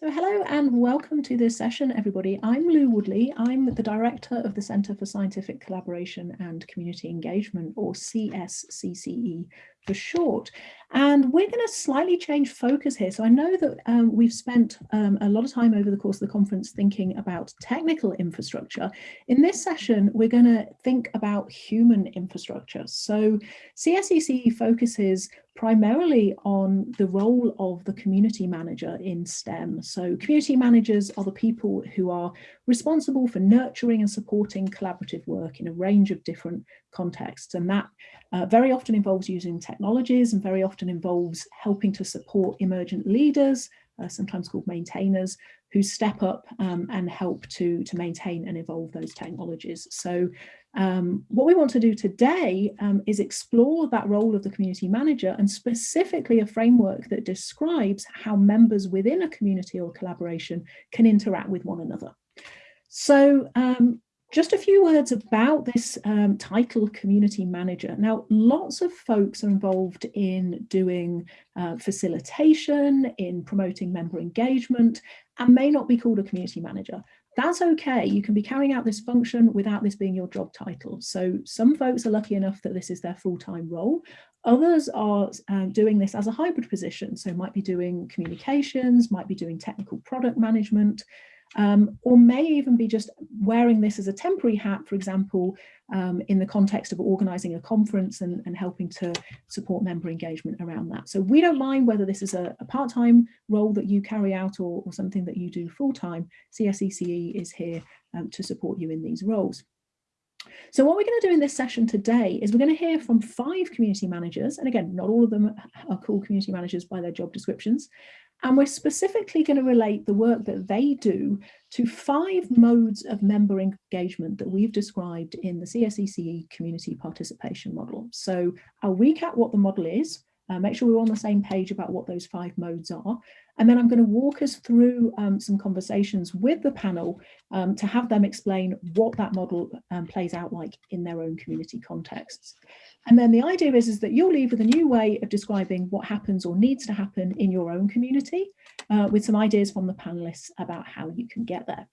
So hello and welcome to this session, everybody. I'm Lou Woodley. I'm the Director of the Centre for Scientific Collaboration and Community Engagement, or CSCCE for short. And we're going to slightly change focus here. So I know that um, we've spent um, a lot of time over the course of the conference thinking about technical infrastructure. In this session, we're going to think about human infrastructure. So CSCCE focuses primarily on the role of the community manager in STEM. So community managers are the people who are responsible for nurturing and supporting collaborative work in a range of different contexts. And that uh, very often involves using technologies and very often involves helping to support emergent leaders, uh, sometimes called maintainers, who step up um, and help to, to maintain and evolve those technologies. So um, what we want to do today um, is explore that role of the community manager and specifically a framework that describes how members within a community or collaboration can interact with one another. So um, just a few words about this um, title community manager. Now, lots of folks are involved in doing uh, facilitation, in promoting member engagement, and may not be called a community manager. That's okay. You can be carrying out this function without this being your job title. So some folks are lucky enough that this is their full-time role. Others are um, doing this as a hybrid position. So might be doing communications, might be doing technical product management, um, or may even be just wearing this as a temporary hat, for example, um, in the context of organising a conference and, and, helping to support member engagement around that. So we don't mind whether this is a, a part-time role that you carry out or, or, something that you do full-time. CSCCE is here um, to support you in these roles. So what we're going to do in this session today is we're going to hear from five community managers. And again, not all of them are called community managers by their job descriptions. And we're specifically going to relate the work that they do to five modes of member engagement that we've described in the CSCCE community participation model. So I'll recap what the model is, uh, make sure we're on the same page about what those five modes are. And then I'm going to walk us through um, some conversations with the panel um, to have them explain what that model um, plays out like in their own community contexts. And then the idea is, is that you'll leave with a new way of describing what happens or needs to happen in your own community uh, with some ideas from the panelists about how you can get there.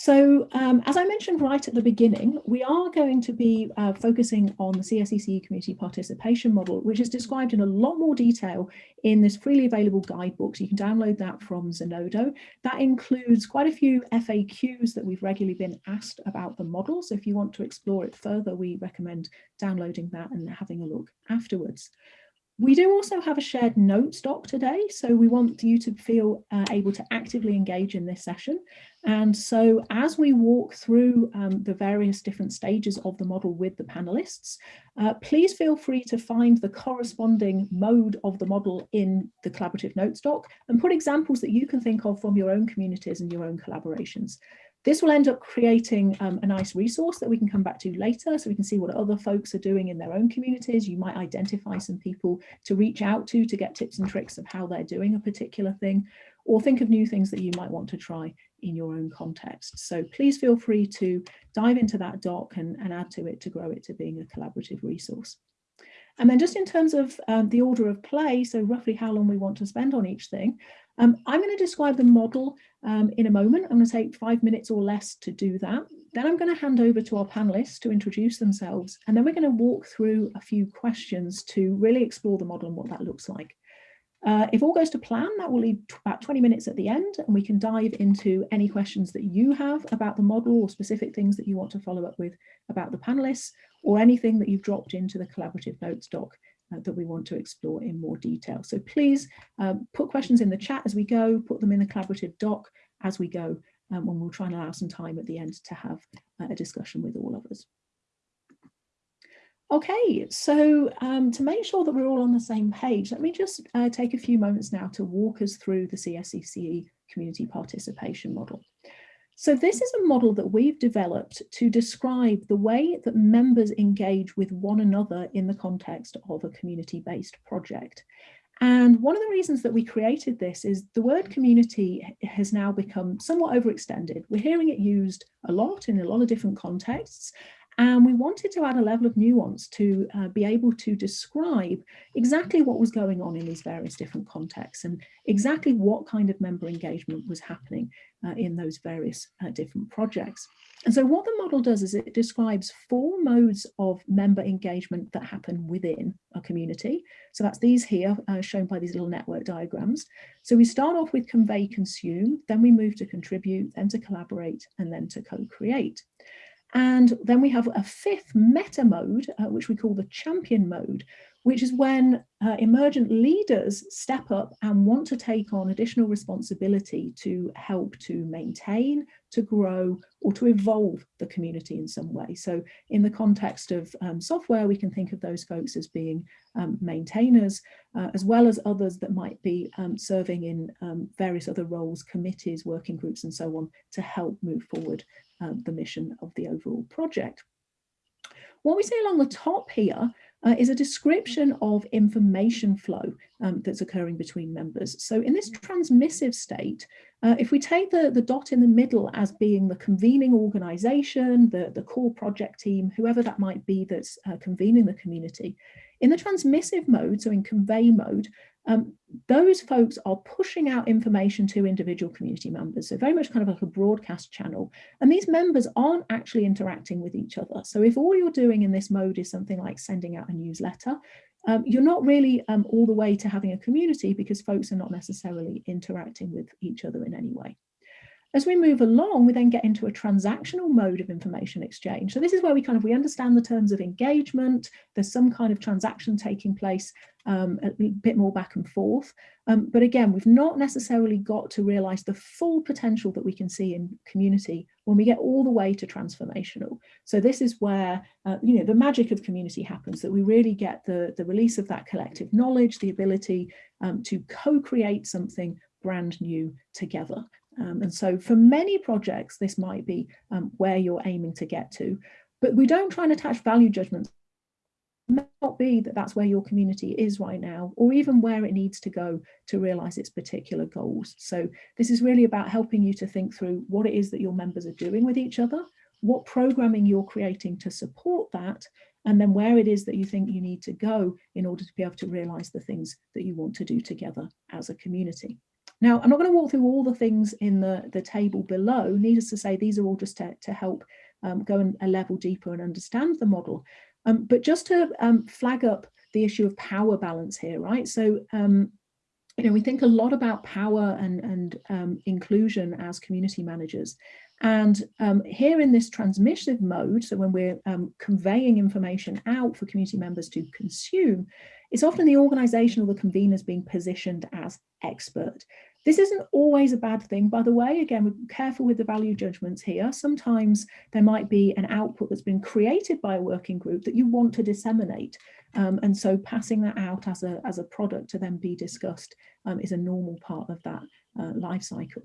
So um, as I mentioned right at the beginning, we are going to be uh, focusing on the CSCCE community participation model, which is described in a lot more detail in this freely available guidebook. So you can download that from Zenodo. That includes quite a few FAQs that we've regularly been asked about the model. So if you want to explore it further, we recommend downloading that and having a look afterwards. We do also have a shared notes doc today, so we want you to feel uh, able to actively engage in this session. And so as we walk through um, the various different stages of the model with the panelists, uh, please feel free to find the corresponding mode of the model in the collaborative notes doc and put examples that you can think of from your own communities and your own collaborations. This will end up creating um, a nice resource that we can come back to later so we can see what other folks are doing in their own communities. You might identify some people to reach out to to get tips and tricks of how they're doing a particular thing or think of new things that you might want to try in your own context. So please feel free to dive into that doc and, and add to it to grow it to being a collaborative resource. And then just in terms of um, the order of play, so roughly how long we want to spend on each thing, um, I'm going to describe the model um, in a moment. I'm going to take five minutes or less to do that. Then I'm going to hand over to our panelists to introduce themselves. And then we're going to walk through a few questions to really explore the model and what that looks like. Uh, if all goes to plan, that will leave about 20 minutes at the end and we can dive into any questions that you have about the model or specific things that you want to follow up with about the panelists or anything that you've dropped into the collaborative notes doc uh, that we want to explore in more detail. So please um, put questions in the chat as we go, put them in the collaborative doc as we go, um, and we'll try and allow some time at the end to have uh, a discussion with all of us. Okay, so um, to make sure that we're all on the same page, let me just uh, take a few moments now to walk us through the CSCCE community participation model. So this is a model that we've developed to describe the way that members engage with one another in the context of a community-based project. And one of the reasons that we created this is the word community has now become somewhat overextended. We're hearing it used a lot in a lot of different contexts, And we wanted to add a level of nuance to uh, be able to describe exactly what was going on in these various different contexts and exactly what kind of member engagement was happening uh, in those various uh, different projects. And so what the model does is it describes four modes of member engagement that happen within a community. So that's these here uh, shown by these little network diagrams. So we start off with convey consume, then we move to contribute, then to collaborate, and then to co-create. And then we have a fifth meta mode, uh, which we call the champion mode, which is when uh, emergent leaders step up and want to take on additional responsibility to help to maintain, to grow, or to evolve the community in some way. So in the context of um, software, we can think of those folks as being um, maintainers, uh, as well as others that might be um, serving in um, various other roles, committees, working groups, and so on, to help move forward um, the mission of the overall project. What we see along the top here uh, is a description of information flow um, that's occurring between members. So in this transmissive state, uh, if we take the, the dot in the middle as being the convening organization, the, the core project team, whoever that might be that's uh, convening the community, in the transmissive mode, so in convey mode, um, those folks are pushing out information to individual community members. So very much kind of like a broadcast channel. And these members aren't actually interacting with each other. So if all you're doing in this mode is something like sending out a newsletter, um, you're not really um, all the way to having a community because folks are not necessarily interacting with each other in any way. As we move along, we then get into a transactional mode of information exchange. So this is where we kind of, we understand the terms of engagement, there's some kind of transaction taking place, um, a bit more back and forth. Um, but again, we've not necessarily got to realize the full potential that we can see in community when we get all the way to transformational. So this is where, uh, you know, the magic of community happens, that we really get the, the release of that collective knowledge, the ability um, to co-create something brand new together. Um, and so for many projects, this might be um, where you're aiming to get to, but we don't try and attach value judgments. It may not be that that's where your community is right now, or even where it needs to go to realize its particular goals. So this is really about helping you to think through what it is that your members are doing with each other, what programming you're creating to support that, and then where it is that you think you need to go in order to be able to realize the things that you want to do together as a community. Now, I'm not going to walk through all the things in the, the table below. Needless to say, these are all just to, to help um, go a level deeper and understand the model. Um, but just to um, flag up the issue of power balance here, right? So, um, you know, we think a lot about power and, and um, inclusion as community managers. And um, here in this transmissive mode, so when we're conveying information out for community members to consume, it's often the organization or the conveners being positioned as expert. This isn't always a bad thing, by the way. Again, we're careful with the value judgments here. Sometimes there might be an output that's been created by a working group that you want to disseminate. Um, and so passing that out as a, as a product to then be discussed um, is a normal part of that uh, life cycle.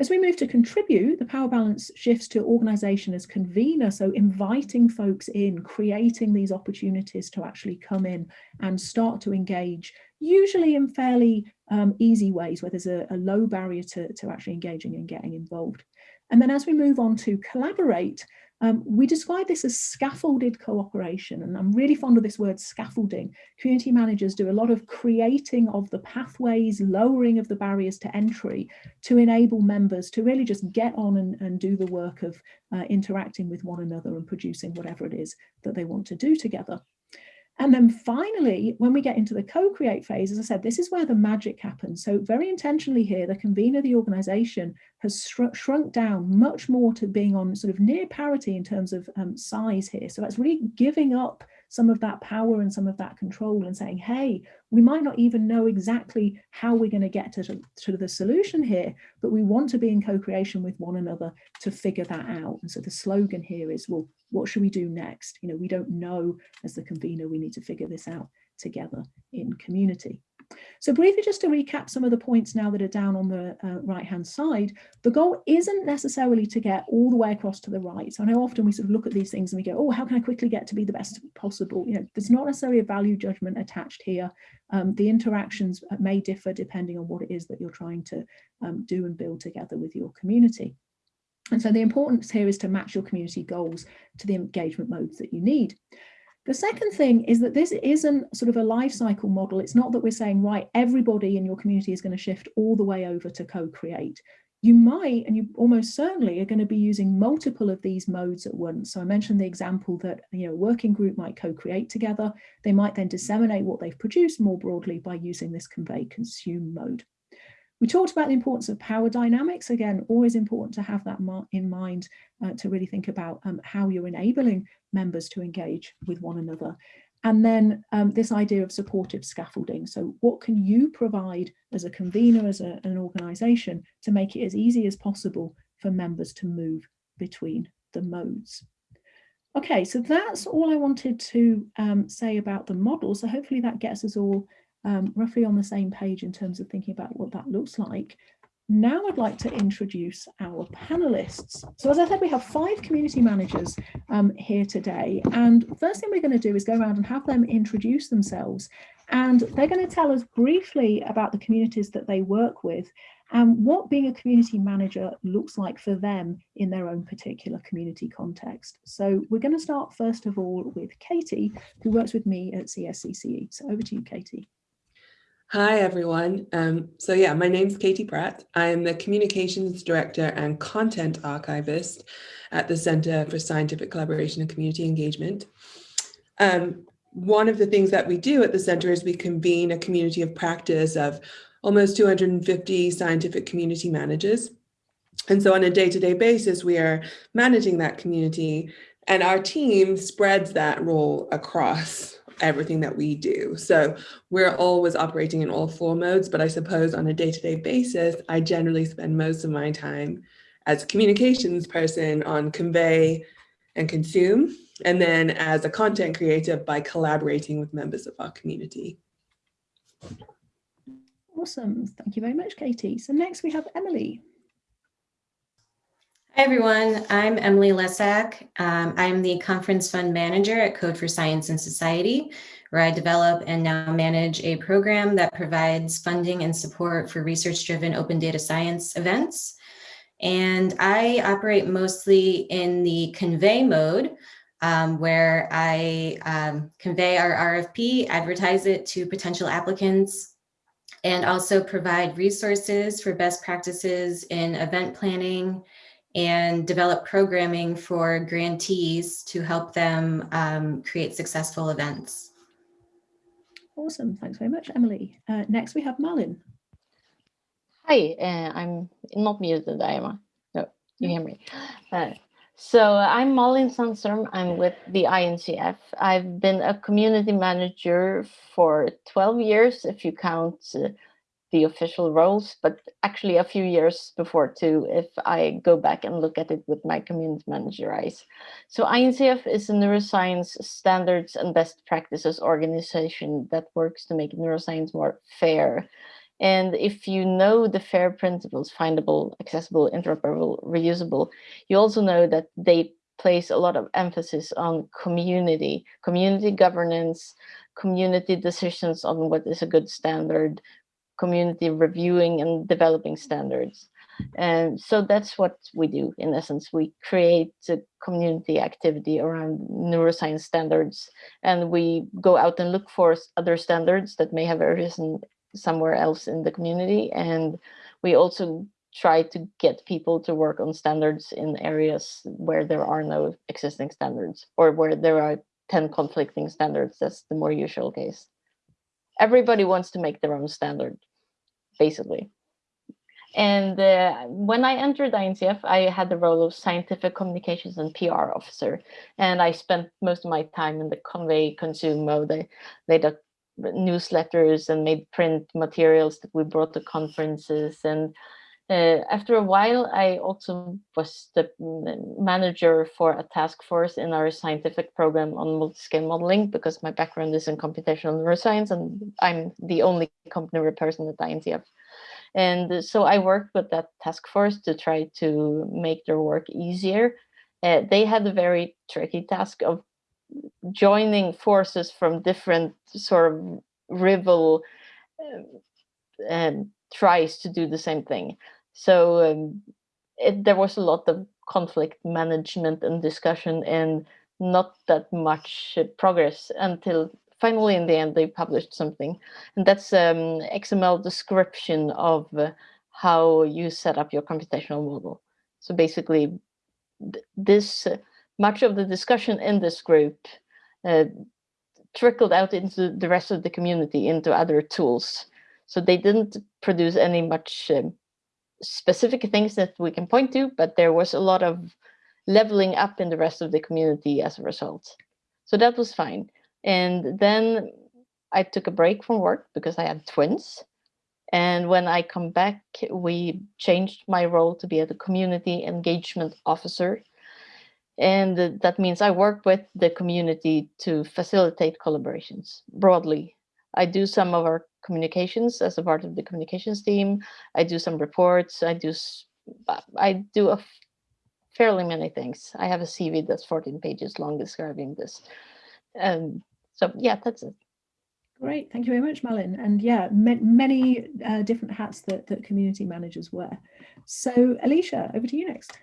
As we move to contribute, the power balance shifts to organisation as convener, so inviting folks in, creating these opportunities to actually come in and start to engage, usually in fairly um, easy ways where there's a, a low barrier to, to actually engaging and getting involved. And then as we move on to collaborate, um, we describe this as scaffolded cooperation, and I'm really fond of this word scaffolding. Community managers do a lot of creating of the pathways, lowering of the barriers to entry to enable members to really just get on and, and do the work of uh, interacting with one another and producing whatever it is that they want to do together. And then finally, when we get into the co-create phase, as I said, this is where the magic happens. So very intentionally here, the convener the organization has shrunk down much more to being on sort of near parity in terms of um, size here. So that's really giving up some of that power and some of that control and saying, hey, we might not even know exactly how we're going to get to, to the solution here, but we want to be in co-creation with one another to figure that out. And so the slogan here is, well, what should we do next? You know, we don't know as the convener, we need to figure this out together in community. So briefly, just to recap some of the points now that are down on the uh, right-hand side, the goal isn't necessarily to get all the way across to the right. So I know often we sort of look at these things and we go, oh, how can I quickly get to be the best possible? You know, there's not necessarily a value judgment attached here. Um, the interactions may differ depending on what it is that you're trying to um, do and build together with your community. And so the importance here is to match your community goals to the engagement modes that you need. The second thing is that this isn't sort of a life cycle model. It's not that we're saying, right, everybody in your community is going to shift all the way over to co-create. You might, and you almost certainly are going to be using multiple of these modes at once. So I mentioned the example that, you know, a working group might co-create together. They might then disseminate what they've produced more broadly by using this convey consume mode. We talked about the importance of power dynamics. Again, always important to have that in mind uh, to really think about um, how you're enabling members to engage with one another. And then um, this idea of supportive scaffolding. So what can you provide as a convener, as a, an organisation, to make it as easy as possible for members to move between the modes? Okay, so that's all I wanted to um, say about the model. So hopefully that gets us all um, roughly on the same page in terms of thinking about what that looks like. Now I'd like to introduce our panelists. So as I said, we have five community managers um, here today. And first thing we're going to do is go around and have them introduce themselves. And they're going to tell us briefly about the communities that they work with and what being a community manager looks like for them in their own particular community context. So we're going to start first of all with Katie, who works with me at CSCCE. So over to you, Katie. Hi, everyone. Um, so yeah, my name's Katie Pratt. I'm the Communications Director and Content Archivist at the Center for Scientific Collaboration and Community Engagement. Um, one of the things that we do at the center is we convene a community of practice of almost 250 scientific community managers. And so on a day-to-day -day basis, we are managing that community and our team spreads that role across everything that we do. So we're always operating in all four modes, but I suppose on a day-to-day -day basis, I generally spend most of my time as a communications person on convey and consume, and then as a content creator by collaborating with members of our community. Awesome. Thank you very much, Katie. So next we have Emily. Hi, everyone. I'm Emily Lescak. Um, I'm the Conference Fund Manager at Code for Science and Society, where I develop and now manage a program that provides funding and support for research-driven open data science events. And I operate mostly in the convey mode, um, where I um, convey our RFP, advertise it to potential applicants, and also provide resources for best practices in event planning, and develop programming for grantees to help them um, create successful events. Awesome, thanks very much, Emily. Uh, next we have Malin. Hi, uh, I'm not muted, I am. No, you hear me. Uh, so I'm Malin Sandström. I'm with the INCF. I've been a community manager for 12 years, if you count uh, the official roles, but actually a few years before too, if I go back and look at it with my community manager eyes. So INCF is a neuroscience standards and best practices organization that works to make neuroscience more fair. And if you know the FAIR principles, findable, accessible, interoperable, reusable, you also know that they place a lot of emphasis on community, community governance, community decisions on what is a good standard, community reviewing and developing standards. And so that's what we do in essence. We create a community activity around neuroscience standards and we go out and look for other standards that may have arisen somewhere else in the community. And we also try to get people to work on standards in areas where there are no existing standards or where there are 10 conflicting standards. That's the more usual case. Everybody wants to make their own standard basically. And uh, when I entered INCF, I had the role of scientific communications and PR officer. And I spent most of my time in the convey consume mode. I laid up newsletters and made print materials that we brought to conferences. And uh, after a while, I also was the manager for a task force in our scientific program on multi-scale modeling because my background is in computational neuroscience and I'm the only company person at INCF. And so I worked with that task force to try to make their work easier. Uh, they had a very tricky task of joining forces from different sort of rival uh, um, tries to do the same thing. So um, it, there was a lot of conflict management and discussion and not that much uh, progress until finally in the end they published something and that's um, XML description of uh, how you set up your computational model. So basically th this uh, much of the discussion in this group uh, trickled out into the rest of the community into other tools. So they didn't produce any much um, specific things that we can point to, but there was a lot of leveling up in the rest of the community as a result. So that was fine. And then I took a break from work because I had twins. And when I come back, we changed my role to be a community engagement officer. And that means I work with the community to facilitate collaborations broadly. I do some of our communications as a part of the communications team. I do some reports. I do I do a fairly many things. I have a CV that's 14 pages long describing this. Um, so yeah, that's it. Great, thank you very much, Malin. And yeah, ma many uh, different hats that, that community managers wear. So Elisha, over to you next.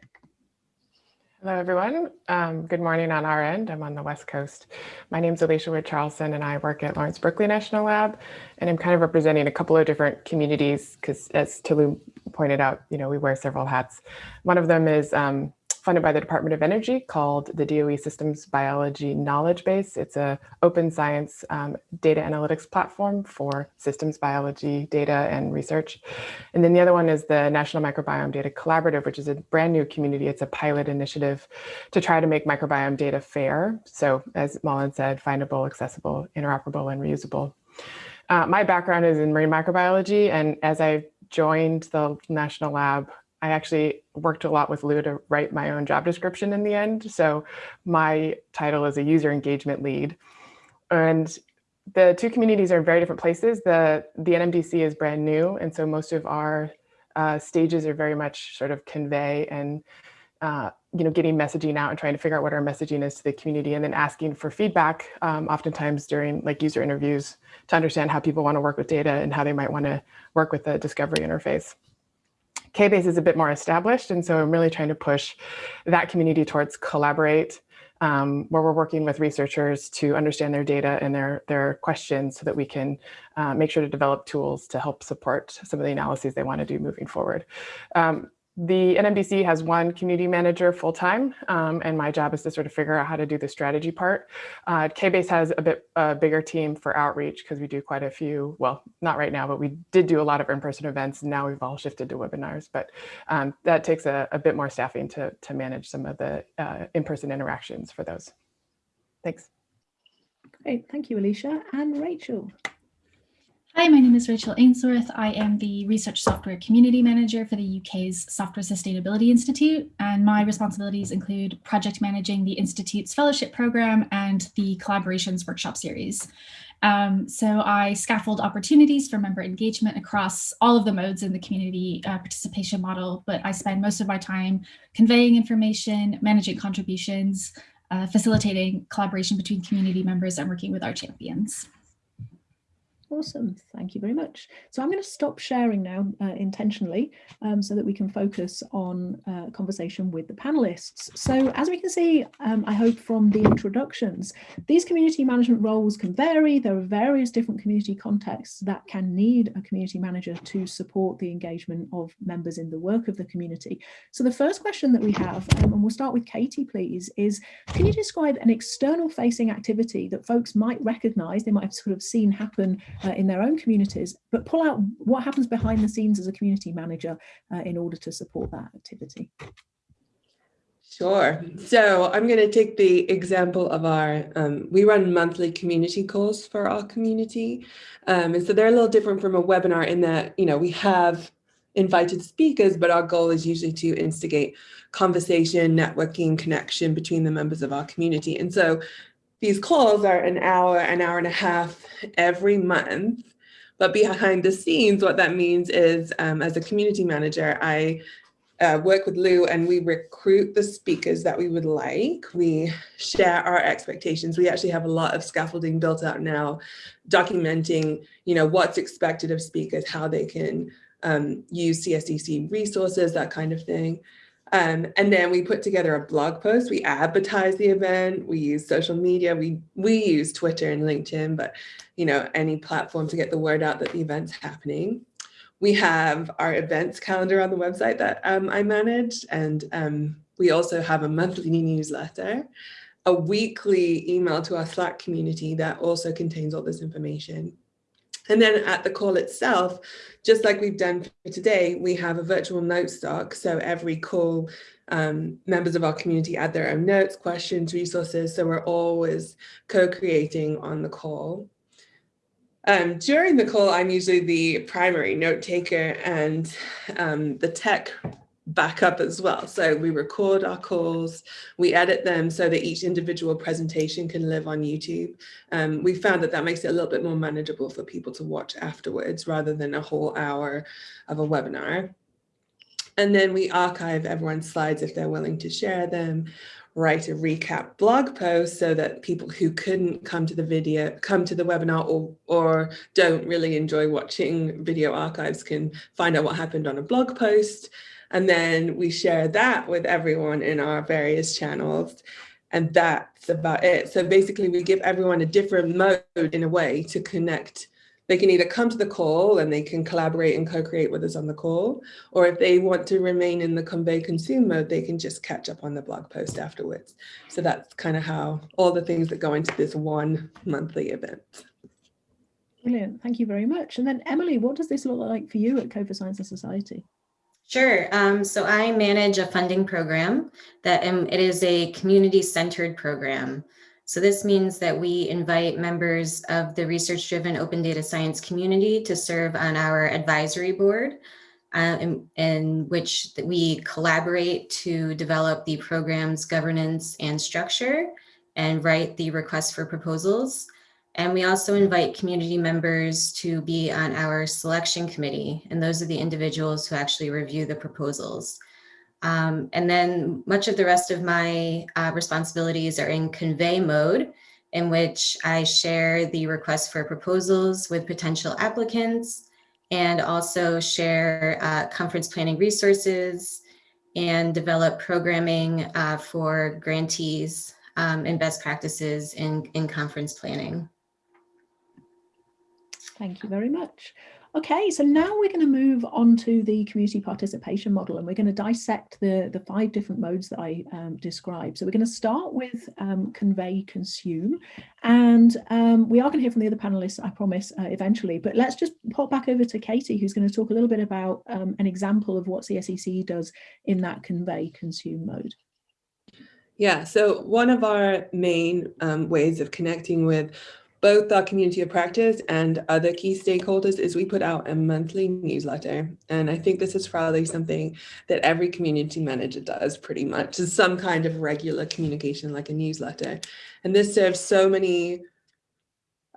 Hello, everyone. Um, good morning on our end. I'm on the West Coast. My name is Elisha Wood Charlson, and I work at Lawrence Berkeley National Lab. And I'm kind of representing a couple of different communities because, as Tulu pointed out, you know, we wear several hats. One of them is um, funded by the Department of Energy called the DOE Systems Biology Knowledge Base. It's a open science um, data analytics platform for systems biology data and research. And then the other one is the National Microbiome Data Collaborative, which is a brand new community. It's a pilot initiative to try to make microbiome data fair. So as Malin said, findable, accessible, interoperable, and reusable. Uh, my background is in marine microbiology, and as I joined the National Lab, I actually worked a lot with Lou to write my own job description in the end. So my title is a user engagement lead. And the two communities are in very different places. The, the NMDC is brand new. And so most of our uh, stages are very much sort of convey and uh, you know, getting messaging out and trying to figure out what our messaging is to the community and then asking for feedback, um, oftentimes during like user interviews to understand how people want to work with data and how they might want to work with the discovery interface. KBase is a bit more established, and so I'm really trying to push that community towards collaborate, um, where we're working with researchers to understand their data and their, their questions so that we can uh, make sure to develop tools to help support some of the analyses they want to do moving forward. Um, the NMDC has one community manager full time, um, and my job is to sort of figure out how to do the strategy part. Uh, KBase has a bit a bigger team for outreach because we do quite a few, well, not right now, but we did do a lot of in-person events. And now we've all shifted to webinars, but um, that takes a, a, bit more staffing to, to manage some of the uh, in-person interactions for those. Thanks. Great, thank you, Elisha. And Rachel. Hi, my name is Rachel Ainsworth. I am the Research Software Community Manager for the UK's Software Sustainability Institute, and my responsibilities include project managing the Institute's fellowship program and the Collaborations Workshop Series. Um, so I scaffold opportunities for member engagement across all of the modes in the community uh, participation model, but I spend most of my time conveying information, managing contributions, uh, facilitating collaboration between community members and working with our champions. Awesome, thank you very much. So I'm going to stop sharing now uh, intentionally um, so that we can focus on uh, conversation with the panelists. So as we can see, um, I hope from the introductions, these community management roles can vary. There are various different community contexts that can need a community manager to support the engagement of members in the work of the community. So the first question that we have, um, and we'll start with Katie, please, is can you describe an external facing activity that folks might recognize, they might have sort of seen happen uh, in their own communities, but pull out what happens behind the scenes as a community manager uh, in order to support that activity. Sure. So I'm going to take the example of our, um, we run monthly community calls for our community. Um, and so they're a little different from a webinar in that, you know, we have invited speakers, but our goal is usually to instigate conversation, networking, connection between the members of our community. And so these calls are an hour, an hour and a half every month. But behind the scenes, what that means is um, as a community manager, I uh, work with Lou and we recruit the speakers that we would like. We share our expectations. We actually have a lot of scaffolding built out now, documenting, you know, what's expected of speakers, how they can um, use CSCCE resources, that kind of thing. Um, and then we put together a blog post. We advertise the event. We use social media. We we use Twitter and LinkedIn, but you know any platform to get the word out that the event's happening. We have our events calendar on the website that um, I manage, and um, we also have a monthly newsletter, a weekly email to our Slack community that also contains all this information. And then at the call itself, just like we've done for today, we have a virtual note stock. So every call, um, members of our community add their own notes, questions, resources. So we're always co-creating on the call. Um, during the call, I'm usually the primary note taker and um, the tech backup as well. So we record our calls, we edit them so that each individual presentation can live on YouTube. Um, we found that that makes it a little bit more manageable for people to watch afterwards rather than a whole hour of a webinar. And then we archive everyone's slides if they're willing to share them, write a recap blog post so that people who couldn't come to the video, come to the webinar or, or don't really enjoy watching video archives can find out what happened on a blog post. And then we share that with everyone in our various channels. And that's about it. So basically we give everyone a different mode in a way to connect. They can either come to the call and they can collaborate and co-create with us on the call, or if they want to remain in the convey consume mode, they can just catch up on the blog post afterwards. So that's kind of how all the things that go into this one monthly event. Brilliant, thank you very much. And then Emily, what does this look like for you at for Science and Society? Sure. Um, so I manage a funding program that um, it is a community-centered program. So this means that we invite members of the research-driven open data science community to serve on our advisory board, uh, in, in which we collaborate to develop the program's governance and structure and write the request for proposals. And we also invite community members to be on our selection committee. And those are the individuals who actually review the proposals. Um, and then much of the rest of my uh, responsibilities are in convey mode, in which I share the request for proposals with potential applicants and also share uh, conference planning resources and develop programming uh, for grantees um, and best practices in, in conference planning. Thank you very much. Okay, so now we're going to move on to the community participation model and we're going to dissect the, the five different modes that I um, described. So we're going to start with um, convey consume and um, we are going to hear from the other panelists, I promise, uh, eventually, but let's just pop back over to Katie, who's going to talk a little bit about um, an example of what CSCCE does in that convey consume mode. Yeah, so one of our main um, ways of connecting with both our community of practice and other key stakeholders is we put out a monthly newsletter. And I think this is probably something that every community manager does pretty much, is some kind of regular communication like a newsletter. And this serves so many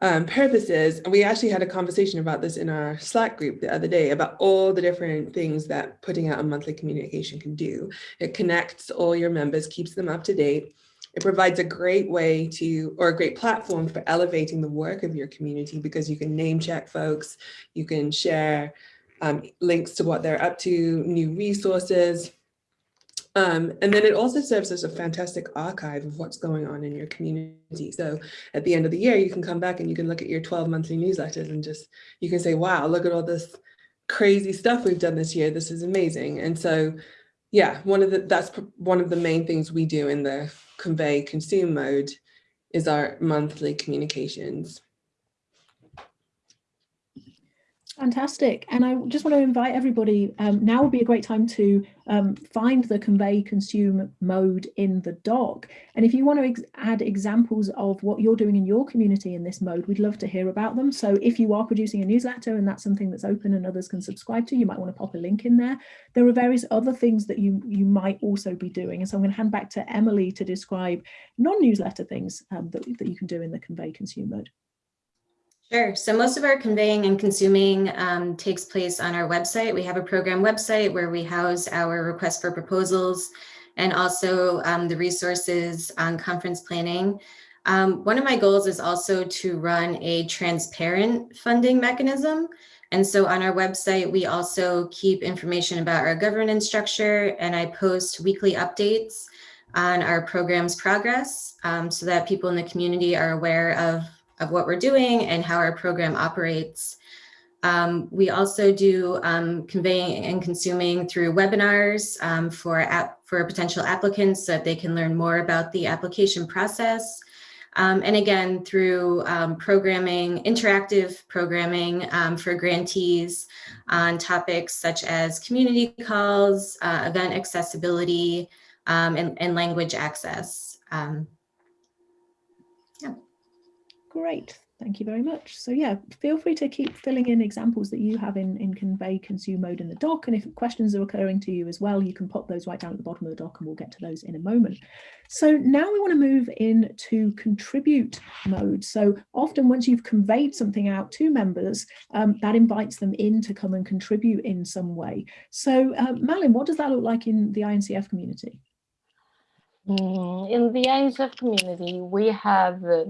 um, purposes. And we actually had a conversation about this in our Slack group the other day about all the different things that putting out a monthly communication can do. It connects all your members, keeps them up to date. It provides a great way to, or a great platform for elevating the work of your community because you can name check folks, you can share um, links to what they're up to, new resources. Um, and then it also serves as a fantastic archive of what's going on in your community. So at the end of the year, you can come back and you can look at your 12 monthly newsletters and just, you can say, wow, look at all this crazy stuff we've done this year. This is amazing. And so, yeah, one of the, that's one of the main things we do in the convey consume mode is our monthly communications. Fantastic. And I just want to invite everybody, um, now would be a great time to um, find the convey consume mode in the doc. And if you want to ex add examples of what you're doing in your community in this mode, we'd love to hear about them. So if you are producing a newsletter and that's something that's open and others can subscribe to, you might want to pop a link in there. There are various other things that you, you might also be doing. And so I'm going to hand back to Emily to describe non-newsletter things um, that, that you can do in the convey consume mode. Sure. So most of our conveying and consuming um, takes place on our website. We have a program website where we house our request for proposals and also um, the resources on conference planning. Um, one of my goals is also to run a transparent funding mechanism. And so on our website, we also keep information about our governance structure and I post weekly updates on our program's progress um, so that people in the community are aware of, of what we're doing and how our program operates. Um, we also do um, conveying and consuming through webinars um, for, app, for potential applicants so that they can learn more about the application process. Um, and again, through um, programming, interactive programming um, for grantees on topics such as community calls, uh, event accessibility, and, and, language access. Great. Thank you very much. So yeah, feel free to keep filling in examples that you have in, in convey consume mode in the doc. And if questions are occurring to you as well, you can pop those right down at the bottom of the doc and we'll get to those in a moment. So now we want to move into contribute mode. So often once you've conveyed something out to members, um, that invites them in to come and contribute in some way. So uh, Malin, what does that look like in the INCF community? Mm, in the INCF community, we have uh,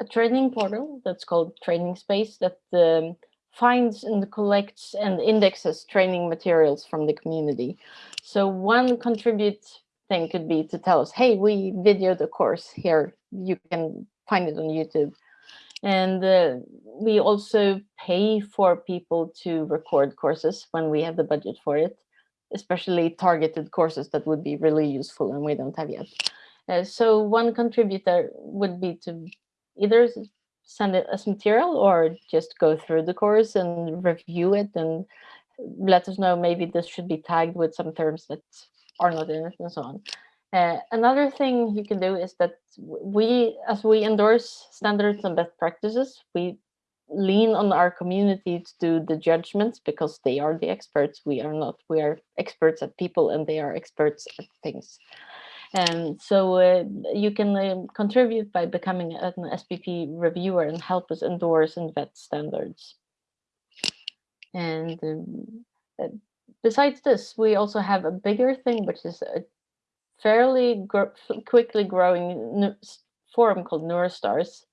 a training portal that's called Training Space that um, finds and collects and indexes training materials from the community. So one contribute thing could be to tell us, hey, we videoed a course here. You can find it on YouTube. And uh, we also pay for people to record courses when we have the budget for it, especially targeted courses that would be really useful and we don't have yet. Uh, so one contributor would be to either send it as material or just go through the course and review it and let us know maybe this should be tagged with some terms that are not in it and so on. Uh, another thing you can do is that we, as we endorse standards and best practices, we lean on our community to do the judgments because they are the experts. We are not. We are experts at people and they are experts at things. And so uh, you can uh, contribute by becoming an SBP reviewer and help us endorse and vet standards. And um, uh, besides this, we also have a bigger thing, which is a fairly gr quickly growing forum called Neurostars,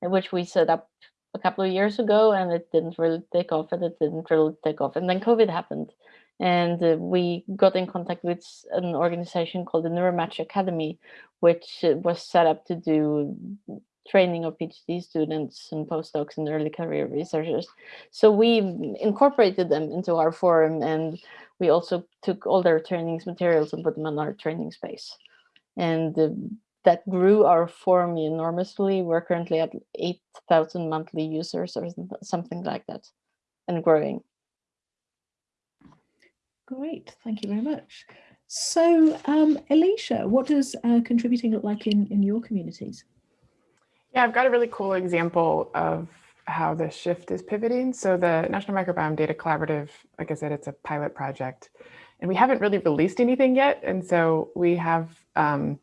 which we set up a couple of years ago and it didn't really take off and it didn't really take off. And then COVID happened and uh, we got in contact with an organization called the Neuromatch Academy, which uh, was set up to do training of PhD students and postdocs and early career researchers. So we incorporated them into our forum and we also took all their trainings materials and put them on our training space. And uh, that grew our forum enormously. We're currently at 8,000 monthly users or something like that and growing. Great, thank you very much. So, um, Elisha, what does uh, contributing look like in, in your communities? Yeah, I've got a really cool example of how the shift is pivoting. So the National Microbiome Data Collaborative, like I said, it's a pilot project and we haven't really released anything yet. And so we have um,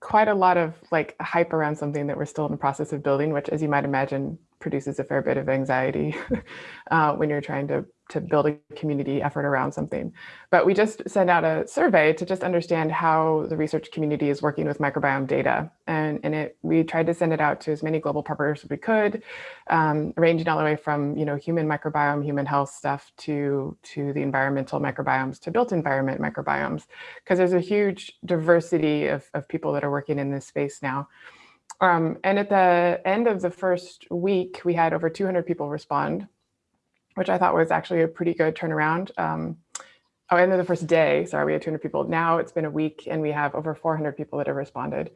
quite a lot of like hype around something that we're still in the process of building, which as you might imagine, produces a fair bit of anxiety uh, when you're trying to to build a community effort around something. But we just sent out a survey to just understand how the research community is working with microbiome data. And, and it, we tried to send it out to as many global partners as we could, um, ranging all the way from you know human microbiome, human health stuff to, to the environmental microbiomes, to built environment microbiomes, because there's a huge diversity of, of people that are working in this space now. Um, and at the end of the first week, we had over 200 people respond which I thought was actually a pretty good turnaround. Um, oh, end of the first day, sorry, we had 200 people. Now it's been a week and we have over 400 people that have responded.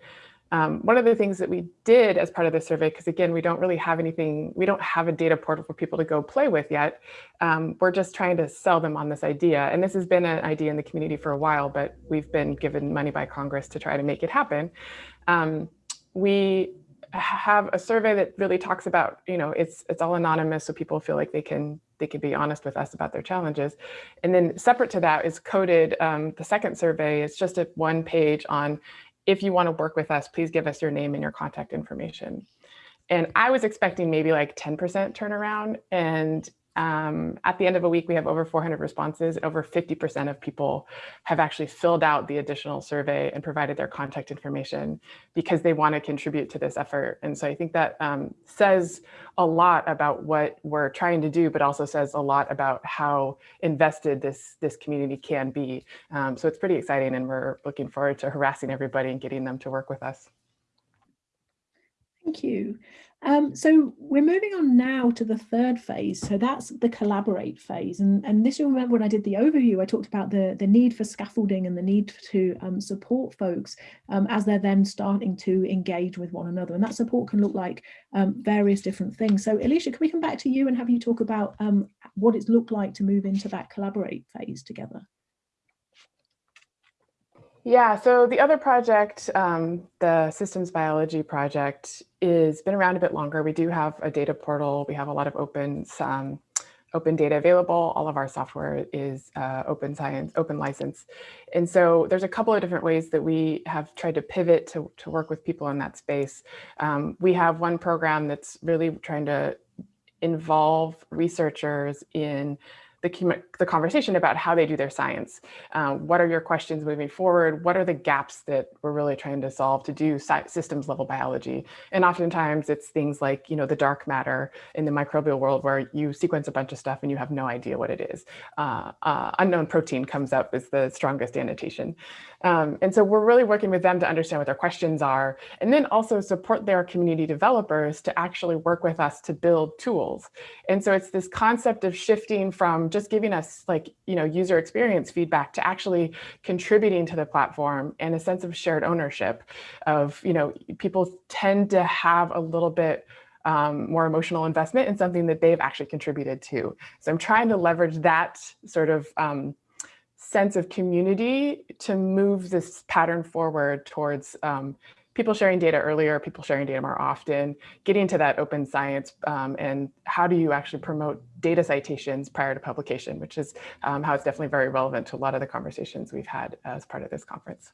Um, one of the things that we did as part of the survey, because again, we don't really have anything, we don't have a data portal for people to go play with yet. Um, we're just trying to sell them on this idea. And this has been an idea in the community for a while, but we've been given money by Congress to try to make it happen. Um, we have a survey that really talks about, you know, it's it's all anonymous so people feel like they can they can be honest with us about their challenges. And then separate to that is coded, um, the second survey is just a one page on if you want to work with us, please give us your name and your contact information. And I was expecting maybe like 10% turnaround and um, at the end of a week, we have over 400 responses. Over 50% of people have actually filled out the additional survey and provided their contact information because they want to contribute to this effort. And so I think that um, says a lot about what we're trying to do, but also says a lot about how invested this, this community can be. Um, so it's pretty exciting and we're looking forward to harassing everybody and getting them to work with us. Thank you. Um, so we're moving on now to the third phase. So that's the collaborate phase. And, and this you'll remember when I did the overview, I talked about the, the need for scaffolding and the need to um, support folks um, as they're then starting to engage with one another. And that support can look like um, various different things. So Elisha, can we come back to you and have you talk about um, what it's looked like to move into that collaborate phase together? Yeah, so the other project, um, the systems biology project, is been around a bit longer. We do have a data portal. We have a lot of open, um, open data available. All of our software is uh, open science, open license. And so there's a couple of different ways that we have tried to pivot to, to work with people in that space. Um, we have one program that's really trying to involve researchers in the, the conversation about how they do their science. Um, what are your questions moving forward? What are the gaps that we're really trying to solve to do systems level biology? And oftentimes it's things like, you know, the dark matter in the microbial world where you sequence a bunch of stuff and you have no idea what it is. Uh, uh, unknown protein comes up as the strongest annotation. Um, and so we're really working with them to understand what their questions are, and then also support their community developers to actually work with us to build tools. And so it's this concept of shifting from just giving us like, you know, user experience feedback to actually contributing to the platform and a sense of shared ownership of, you know, people tend to have a little bit um, more emotional investment in something that they've actually contributed to. So I'm trying to leverage that sort of um, sense of community to move this pattern forward towards um, people sharing data earlier, people sharing data more often, getting to that open science, um, and how do you actually promote data citations prior to publication, which is um, how it's definitely very relevant to a lot of the conversations we've had as part of this conference.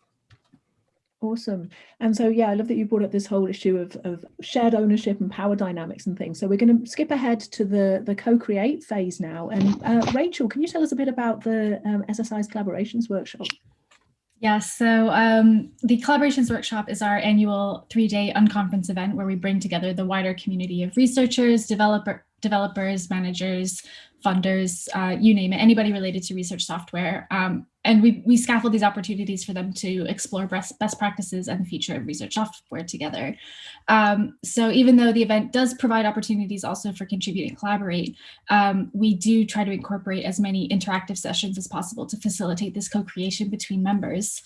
Awesome. And so, yeah, I love that you brought up this whole issue of, of shared ownership and power dynamics and things. So we're going to skip ahead to the, the co-create phase now. And uh, Rachel, can you tell us a bit about the um, SSI's collaborations workshop? Yes, so um, the Collaborations Workshop is our annual three-day unconference event where we bring together the wider community of researchers, developer, developers, managers, funders, uh, you name it, anybody related to research software. Um, and we, we scaffold these opportunities for them to explore best, best practices and the future of research software together. Um, so even though the event does provide opportunities also for contribute and collaborate, um, we do try to incorporate as many interactive sessions as possible to facilitate this co-creation between members.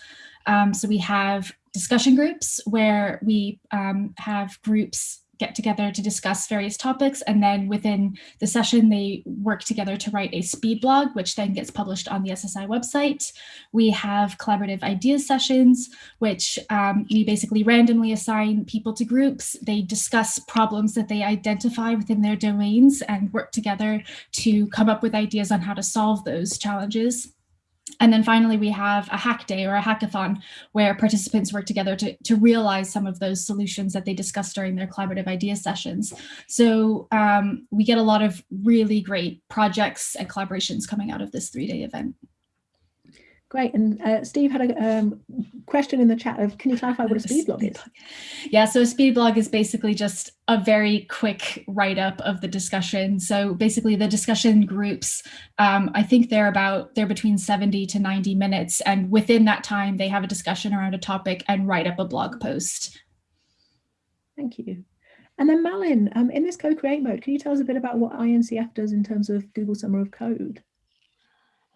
Um, so we have discussion groups where we um, have groups get together to discuss various topics. And then within the session, they work together to write a speed blog, which then gets published on the SSI website. We have collaborative ideas sessions, which um, we basically randomly assign people to groups. They discuss problems that they identify within their domains and work together to come up with ideas on how to solve those challenges. And then finally, we have a hack day or a hackathon where participants work together to, to realize some of those solutions that they discussed during their collaborative idea sessions. So um, we get a lot of really great projects and collaborations coming out of this three-day event. Great. And uh, Steve had a um, question in the chat of, can you clarify what a speed blog is? Yeah, so a speed blog is basically just a very quick write-up of the discussion. So basically the discussion groups, um, I think they're about, they're between 70 to 90 minutes. And within that time, they have a discussion around a topic and write up a blog post. Thank you. And then Malin, um, in this co-create mode, can you tell us a bit about what INCF does in terms of Google Summer of Code?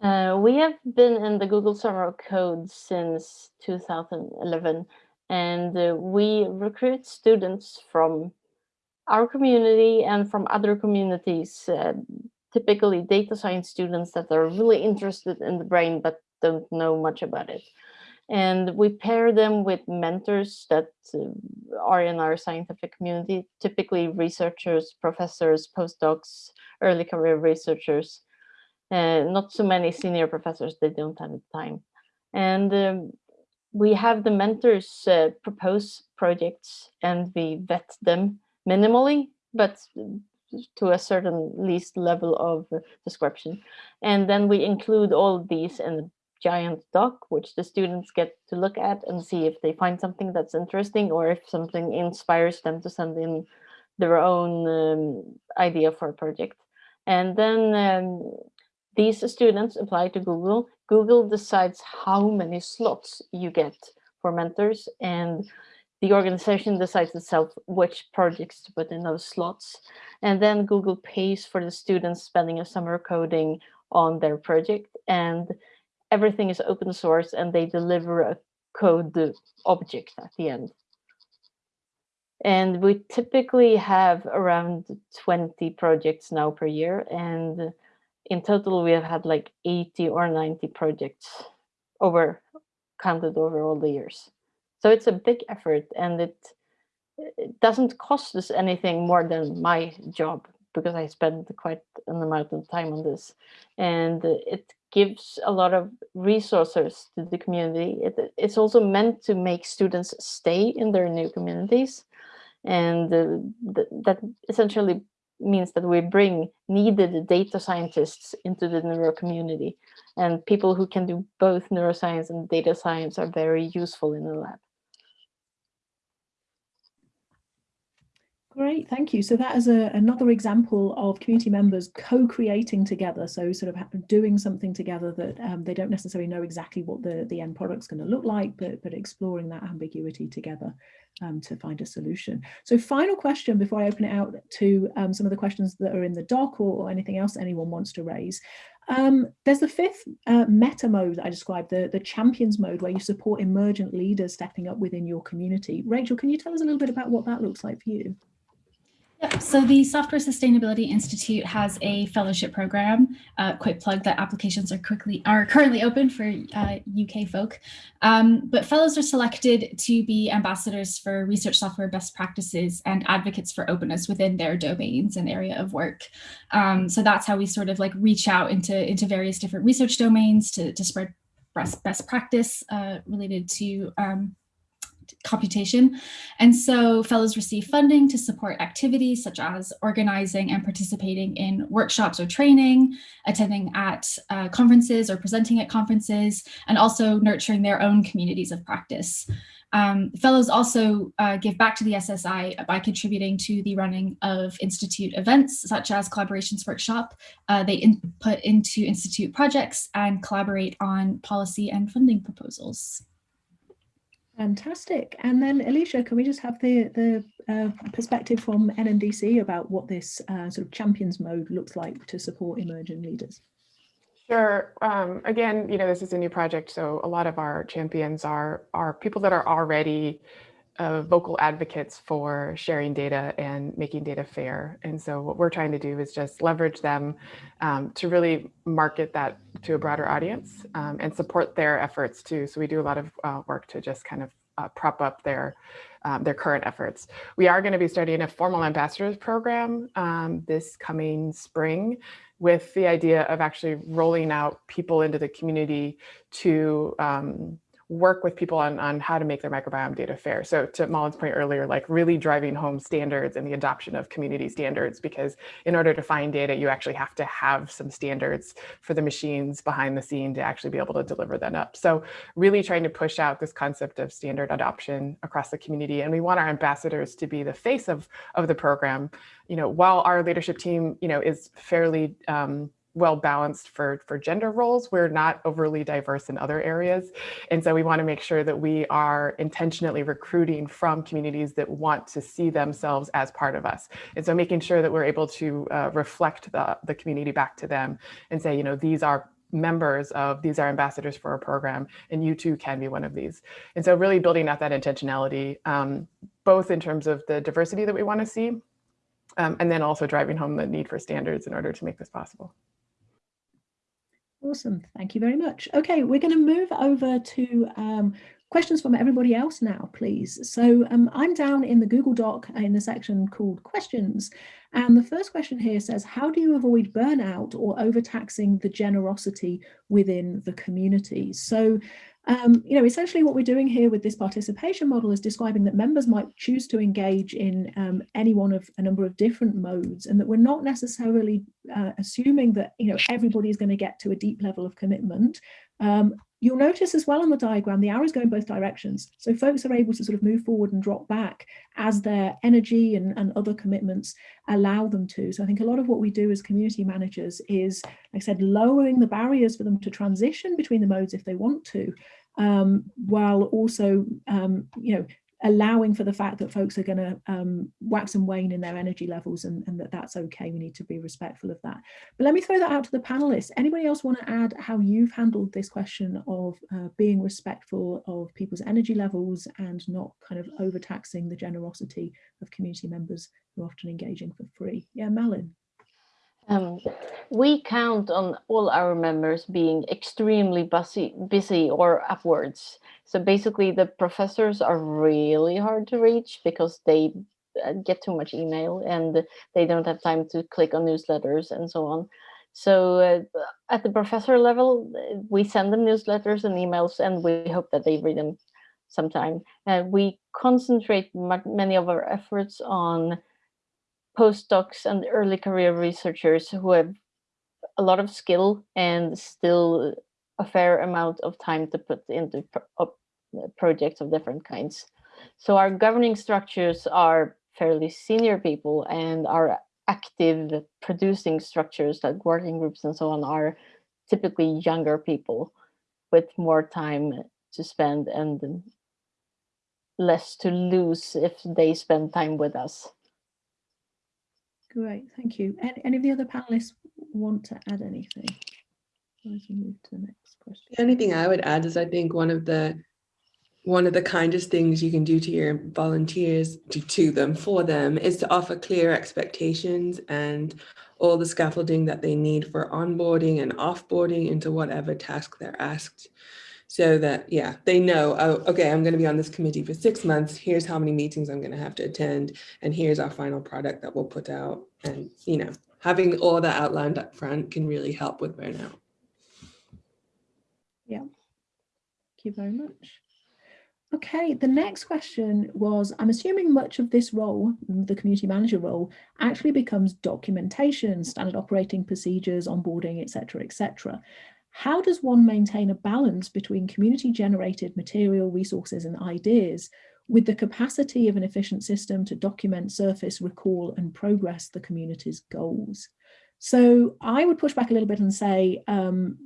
Uh, we have been in the Google Summer of Code since 2011, and uh, we recruit students from our community and from other communities, uh, typically data science students that are really interested in the brain but don't know much about it. And we pair them with mentors that uh, are in our scientific community, typically researchers, professors, postdocs, early career researchers, uh, not so many senior professors, they don't have the time. And um, we have the mentors uh, propose projects and we vet them minimally, but to a certain least level of description. And then we include all these in a giant doc, which the students get to look at and see if they find something that's interesting or if something inspires them to send in their own um, idea for a project. And then um, these students apply to Google. Google decides how many slots you get for mentors and the organization decides itself which projects to put in those slots. And then Google pays for the students spending a summer coding on their project and everything is open source and they deliver a code object at the end. And we typically have around 20 projects now per year. And in total, we have had like 80 or 90 projects over counted over all the years. So it's a big effort and it, it doesn't cost us anything more than my job because I spend quite an amount of time on this. And it gives a lot of resources to the community. It, it's also meant to make students stay in their new communities and uh, th that essentially means that we bring needed data scientists into the neuro community and people who can do both neuroscience and data science are very useful in the lab. Great, thank you. So that is a, another example of community members co-creating together. So sort of doing something together that um, they don't necessarily know exactly what the, the end product's going to look like, but, but exploring that ambiguity together um, to find a solution. So final question before I open it out to um, some of the questions that are in the doc or, or anything else anyone wants to raise. Um, there's the fifth uh, meta mode that I described, the, the champions mode, where you support emergent leaders stepping up within your community. Rachel, can you tell us a little bit about what that looks like for you? So the Software Sustainability Institute has a fellowship program. Uh, quick plug that applications are quickly are currently open for uh, UK folk. Um, but fellows are selected to be ambassadors for research software best practices and advocates for openness within their domains and area of work. Um, so that's how we sort of like reach out into into various different research domains to to spread best best practice uh, related to um, computation. And so fellows receive funding to support activities such as organizing and participating in workshops or training, attending at uh, conferences or presenting at conferences, and also nurturing their own communities of practice. Um, fellows also uh, give back to the SSI by contributing to the running of Institute events, such as Collaborations Workshop. Uh, they input into Institute projects and collaborate on policy and funding proposals. Fantastic. And then Elisha, can we just have the, the uh, perspective from NMDC about what this uh, sort of champions mode looks like to support emerging leaders? Sure. Um, again, you know, this is a new project, so a lot of our champions are, are people that are already uh, vocal advocates for sharing data and making data fair. And so what we're trying to do is just leverage them um, to really market that to a broader audience um, and support their efforts too. So we do a lot of uh, work to just kind of uh, prop up their um, their current efforts. We are going to be starting a formal ambassadors program um, this coming spring with the idea of actually rolling out people into the community to um, work with people on, on how to make their microbiome data fair. So to Malin's point earlier, like really driving home standards and the adoption of community standards, because in order to find data, you actually have to have some standards for the machines behind the scene to actually be able to deliver that up. So really trying to push out this concept of standard adoption across the community. And we want our ambassadors to be the face of, of the program. You know, while our leadership team, you know, is fairly um, well balanced for, for gender roles. We're not overly diverse in other areas. And so we want to make sure that we are intentionally recruiting from communities that want to see themselves as part of us. And so making sure that we're able to uh, reflect the, the community back to them and say, you know, these are members of these are ambassadors for a program and you too can be one of these and so really building out that intentionality um, both in terms of the diversity that we want to see um, and then also driving home the need for standards in order to make this possible Awesome. Thank you very much. Okay, we're going to move over to um, questions from everybody else now, please. So um, I'm down in the Google Doc in the section called questions. And the first question here says, how do you avoid burnout or overtaxing the generosity within the community? So Um, you know, essentially what we're doing here with this participation model is describing that members might choose to engage in um, any one of a number of different modes and that we're not necessarily uh, assuming that, you know, everybody is going to get to a deep level of commitment. Um, You'll notice as well on the diagram, the arrows go in both directions. So folks are able to sort of move forward and drop back as their energy and, and other commitments allow them to. So I think a lot of what we do as community managers is, like I said, lowering the barriers for them to transition between the modes if they want to, um, while also, um, you know, allowing for the fact that folks are going to um, wax and wane in their energy levels and, and, that that's okay. We need to be respectful of that. But let me throw that out to the panelists. Anybody else want to add how you've handled this question of uh, being respectful of people's energy levels and not kind of overtaxing the generosity of community members who are often engaging for free? Yeah, Malin. Um, we count on all our members being extremely busy, busy or upwards. So basically the professors are really hard to reach because they uh, get too much email and they don't have time to click on newsletters and so on. So uh, at the professor level, we send them newsletters and emails and we hope that they read them sometime. Uh, we concentrate many of our efforts on postdocs and early career researchers who have a lot of skill and still a fair amount of time to put into pro uh, projects of different kinds. So our governing structures are fairly senior people and our active producing structures like working groups and so on are typically younger people with more time to spend and less to lose if they spend time with us. Great, thank you. Any, of the other panelists want to add anything? As we move to the next question. The only thing I would add is I think one of the one of the kindest things you can do to your volunteers, to, to them, for them, is to offer clear expectations and all the scaffolding that they need for onboarding and offboarding into whatever task they're asked so that, yeah, they know, oh, okay, I'm going to be on this committee for six months. Here's how many meetings I'm going to have to attend. And here's our final product that we'll put out. And, you know, having all that outlined up front can really help with burnout. Yeah. Thank you very much. Okay, the next question was, I'm assuming much of this role, the community manager role, actually becomes documentation, standard operating procedures, onboarding, etc., etc. How does one maintain a balance between community generated material, resources and ideas with the capacity of an efficient system to document, surface, recall and progress the community's goals? So I would push back a little bit and say, um,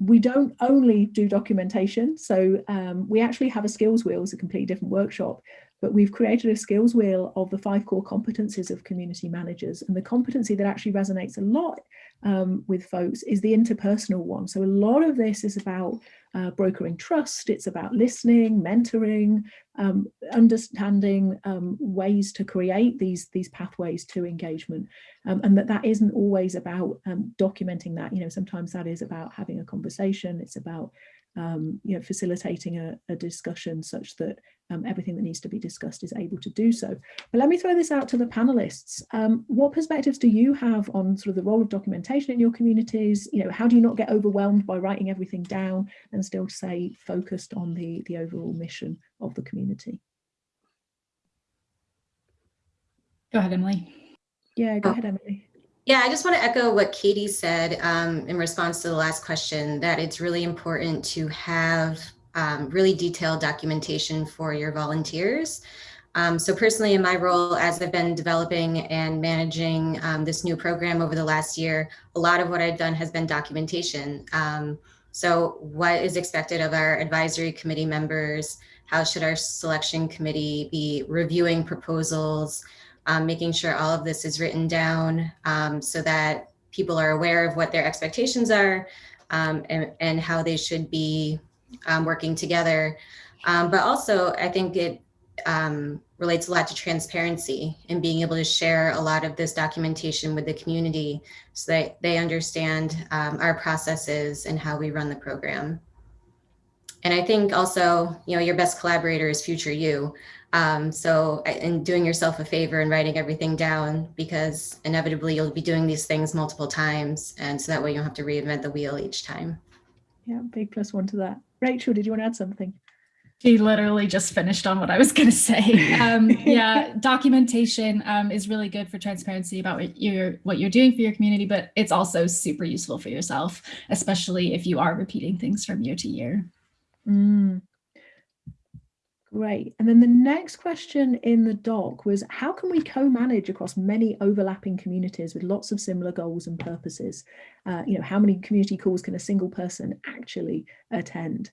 we don't only do documentation. So um, we actually have a skills wheel, it's a completely different workshop, but we've created a skills wheel of the five core competencies of community managers. And the competency that actually resonates a lot um, with folks is the interpersonal one. So a lot of this is about uh, brokering trust, it's about listening, mentoring, um, understanding um, ways to create these, these pathways to engagement. Um, and that that isn't always about um, documenting that, you know, sometimes that is about having a conversation, it's about um, you know, facilitating a, a, discussion such that um, everything that needs to be discussed is able to do so. But let me throw this out to the panelists. Um, what perspectives do you have on sort of the role of documentation in your communities? You know, how do you not get overwhelmed by writing everything down and still stay focused on the, the overall mission of the community? Go ahead, Emily. Yeah, go ahead, Emily. Yeah, I just want to echo what Katie said um, in response to the last question, that it's really important to have um, really detailed documentation for your volunteers. Um, so personally in my role as I've been developing and managing um, this new program over the last year, a lot of what I've done has been documentation. Um, so what is expected of our advisory committee members? How should our selection committee be reviewing proposals? Um, making sure all of this is written down um, so that people are aware of what their expectations are um, and, and, how they should be um, working together. Um, but also, I think it relates a lot to transparency and being able to share a lot of this documentation with the community so that they understand our processes and how we run the program. And I think also, you know, your best collaborator is future you. Um, so and doing yourself a favor and writing everything down because inevitably you'll be doing these things multiple times. And so that way you don't have to reinvent the wheel each time. Yeah, big plus one to that. Rachel, did you want to add something? She literally just finished on what I was going to say. Um, yeah, documentation um, is really good for transparency about what you're what you're doing for your community, but it's also super useful for yourself, especially if you are repeating things from year to year. Mm. Great. And then the next question in the doc was how can we co-manage across many overlapping communities with lots of similar goals and purposes? Uh, you know, how many community calls can a single person actually attend?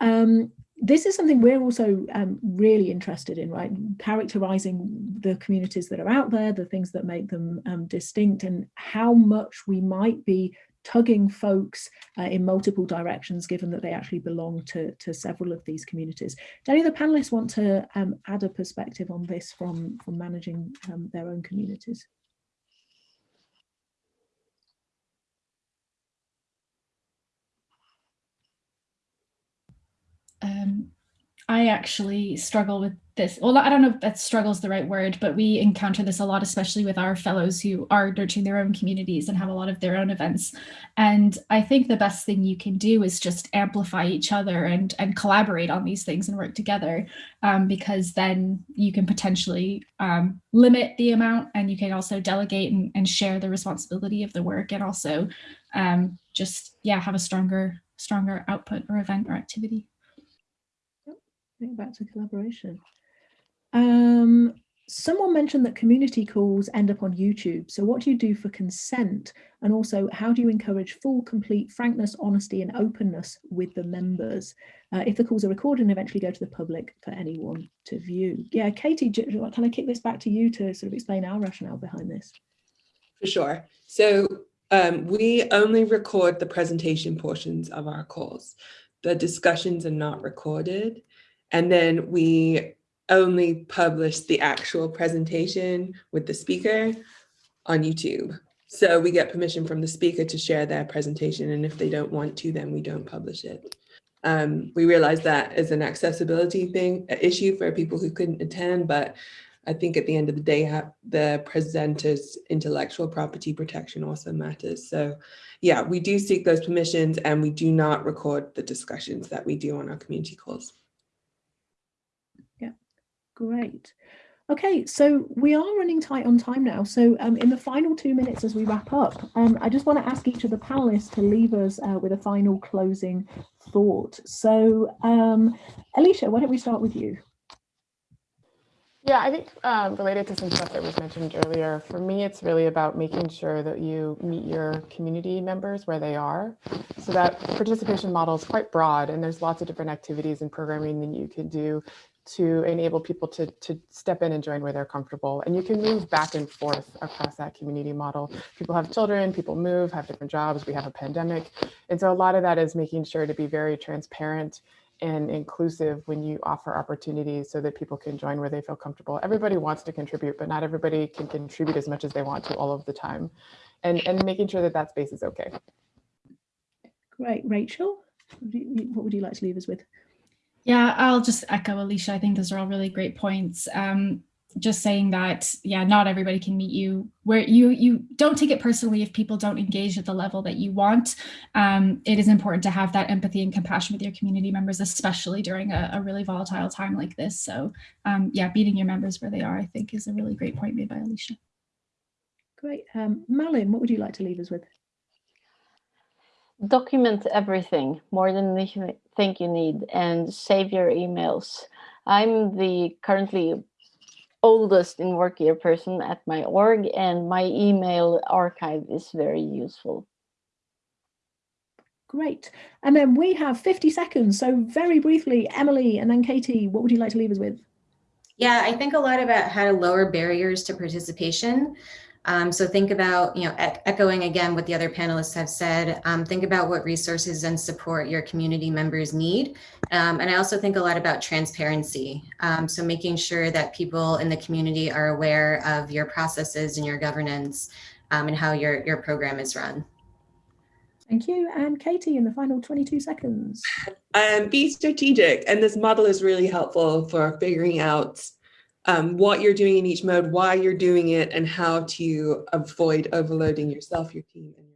Um, this is something we're also um, really interested in, right? Characterizing the communities that are out there, the things that make them um, distinct and how much we might be tugging folks uh, in multiple directions, given that they actually belong to, to several of these communities. Do any of the panelists want to um, add a perspective on this from, from managing um, their own communities? I actually struggle with this. Well, I don't know if that struggle is the right word, but we encounter this a lot, especially with our fellows who are nurturing their own communities and have a lot of their own events. And I think the best thing you can do is just amplify each other and, and collaborate on these things and work together, um, because then you can potentially um, limit the amount and you can also delegate and, and share the responsibility of the work and also um, just, yeah, have a stronger, stronger output or event or activity think back to collaboration. Um, someone mentioned that community calls end up on YouTube. So what do you do for consent? And also, how do you encourage full, complete frankness, honesty, and openness with the members? Uh, if the calls are recorded and eventually go to the public for anyone to view. Yeah, Katie, can I kick this back to you to sort of explain our rationale behind this? For sure. So um, we only record the presentation portions of our calls. The discussions are not recorded. And then we only publish the actual presentation with the speaker on YouTube. So we get permission from the speaker to share their presentation. And if they don't want to, then we don't publish it. Um, we realize that is an accessibility thing, issue for people who couldn't attend, but I think at the end of the day, the presenter's intellectual property protection also matters. So yeah, we do seek those permissions and we do not record the discussions that we do on our community calls. Great. Okay, so we are running tight on time now. So um, in the final two minutes as we wrap up, um, I just want to ask each of the panelists to leave us uh, with a final closing thought. So um, Elisha, why don't we start with you? Yeah, I think um, related to some stuff that was mentioned earlier, for me, it's really about making sure that you meet your community members where they are. So that participation model is quite broad and there's lots of different activities and programming that you can do to enable people to, to step in and join where they're comfortable. And you can move back and forth across that community model. People have children, people move, have different jobs, we have a pandemic. And so a lot of that is making sure to be very transparent and inclusive when you offer opportunities so that people can join where they feel comfortable. Everybody wants to contribute, but not everybody can contribute as much as they want to all of the time. And, and making sure that that space is okay. Great. Rachel, what would you like to leave us with? Yeah, I'll just echo Elisha. I think those are all really great points. Um, just saying that, yeah, not everybody can meet you where you you don't take it personally if people don't engage at the level that you want. Um, it is important to have that empathy and compassion with your community members, especially during a, a really volatile time like this. So um, yeah, meeting your members where they are, I think is a really great point made by Elisha. Great. Um, Malin, what would you like to leave us with? Document everything more than you think you need and save your emails. I'm the currently oldest in work year person at my org and my email archive is very useful. Great. And then we have 50 seconds. So very briefly, Emily and then Katie, what would you like to leave us with? Yeah, I think a lot about how to lower barriers to participation. Um, so think about, you know, e echoing again what the other panelists have said, um, think about what resources and support your community members need. Um, and I also think a lot about transparency. Um, so making sure that people in the community are aware of your processes and your governance um, and how your, your program is run. Thank you. And Katie, in the final 22 seconds. Um, be strategic. And this model is really helpful for figuring out um, what you're doing in each mode, why you're doing it, and how to avoid overloading yourself, your team, and